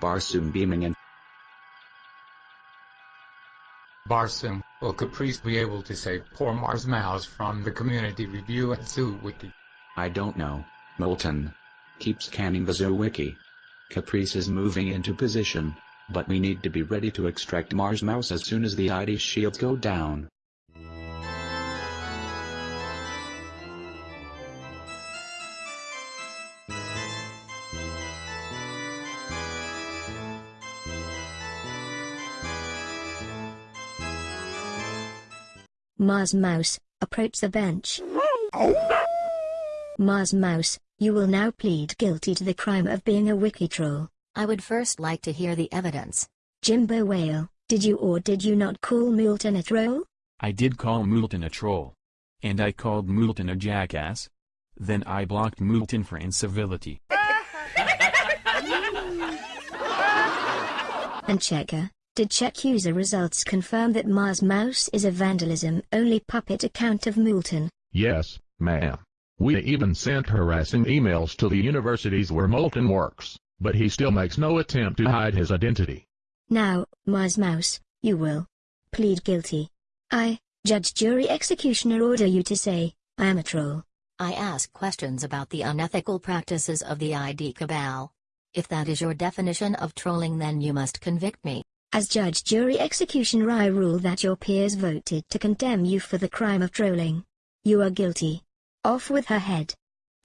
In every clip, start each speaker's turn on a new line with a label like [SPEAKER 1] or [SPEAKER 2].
[SPEAKER 1] Barsoom beaming in.
[SPEAKER 2] Barsoom, will Caprice be able to save poor Mars Mouse from the community review at ZooWiki?
[SPEAKER 1] I don't know, Moulton. Keep scanning the ZooWiki. Caprice is moving into position, but we need to be ready to extract Mars Mouse as soon as the ID shields go down.
[SPEAKER 3] Mars Mouse, approach the bench. Mars Mouse, you will now plead guilty to the crime of being a wiki troll.
[SPEAKER 4] I would first like to hear the evidence.
[SPEAKER 3] Jimbo Wales, did you or did you not call Moulton a troll?
[SPEAKER 5] I did call Moulton a troll. And I called Moulton a jackass. Then I blocked Moulton for incivility.
[SPEAKER 3] And Checker, did check user results confirm that Mars Mouse is a vandalism-only puppet account of Moulton?
[SPEAKER 6] Yes, ma'am. We even sent harassing emails to the universities where Moulton works, but he still makes no attempt to hide his identity.
[SPEAKER 3] Now, Mars Mouse, you will plead guilty. I, Judge Jury Executioner order you to say, I am a troll.
[SPEAKER 4] I ask questions about the unethical practices of the ID Cabal. If that is your definition of trolling then you must convict me.
[SPEAKER 3] As Judge Jury Executioner I rule that your peers voted to condemn you for the crime of trolling. You are guilty. Off with her head.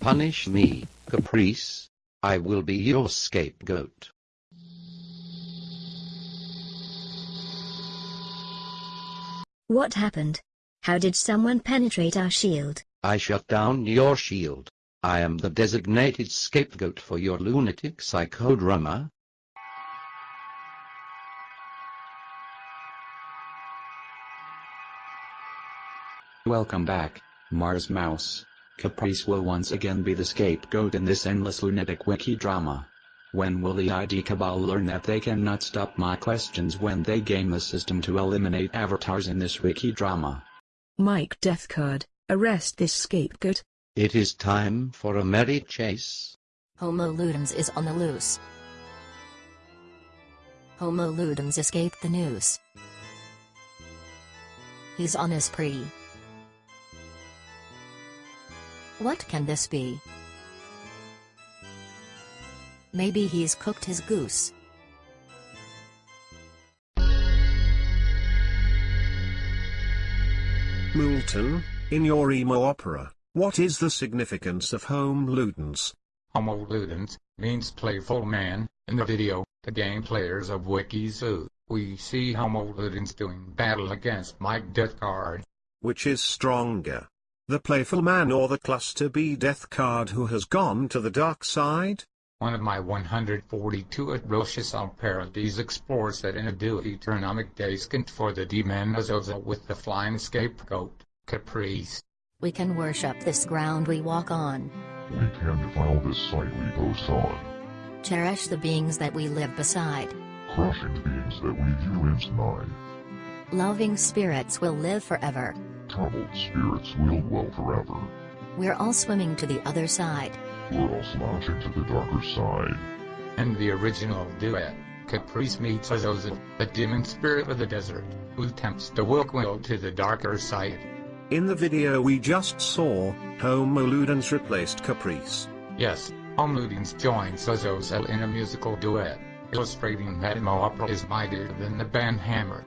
[SPEAKER 7] Punish me, Caprice. I will be your scapegoat.
[SPEAKER 3] What happened? How did someone penetrate our shield?
[SPEAKER 7] I shut down your shield. I am the designated scapegoat for your lunatic psychodrama.
[SPEAKER 1] Welcome back, Mars Mouse. Caprice will once again be the scapegoat in this endless lunatic wiki drama. When will the ID Cabal learn that they cannot stop my questions when they game the system to eliminate avatars in this wiki drama?
[SPEAKER 8] Mike Deathcard, arrest this scapegoat.
[SPEAKER 7] It is time for a merry chase.
[SPEAKER 4] Homo Ludens is on the loose. Homo Ludens escaped the noose. He's on a spree. What can this be? Maybe he's cooked his goose.
[SPEAKER 9] Moulton, in your emo opera, what is the significance of Homo Ludens?
[SPEAKER 2] Homo Ludens means playful man. In the video, the game players of WikiZoo, we see Homo Ludens doing battle against Mike Deathcard.
[SPEAKER 9] Which is stronger? The playful man or the cluster B death card who has gone to the dark side?
[SPEAKER 2] One of my 142 atrocious parodies explores that inability to economic descent for the Demanazoza with the flying scapegoat, Caprice.
[SPEAKER 4] We can worship this ground we walk on.
[SPEAKER 6] We can defile this site we post on.
[SPEAKER 4] Cherish the beings that we live beside.
[SPEAKER 6] Crushing beings that we view inside.
[SPEAKER 4] Loving spirits will live forever.
[SPEAKER 6] Troubled spirits will dwell forever.
[SPEAKER 4] We're all swimming to the other side.
[SPEAKER 6] We're all slouching to the darker side.
[SPEAKER 2] And the original duet, Caprice meets Azoza, the demon spirit of the desert, who tempts the Wilkwil to the darker side.
[SPEAKER 9] In the video we just saw, Homo Ludens replaced Caprice.
[SPEAKER 2] Yes, Homo Ludens joins Azazel in a musical duet, illustrating that Mo opera is mightier than the ban hammer.